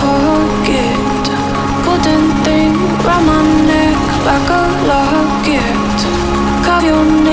pocket. Golden thing round my neck like a locket. Carve your name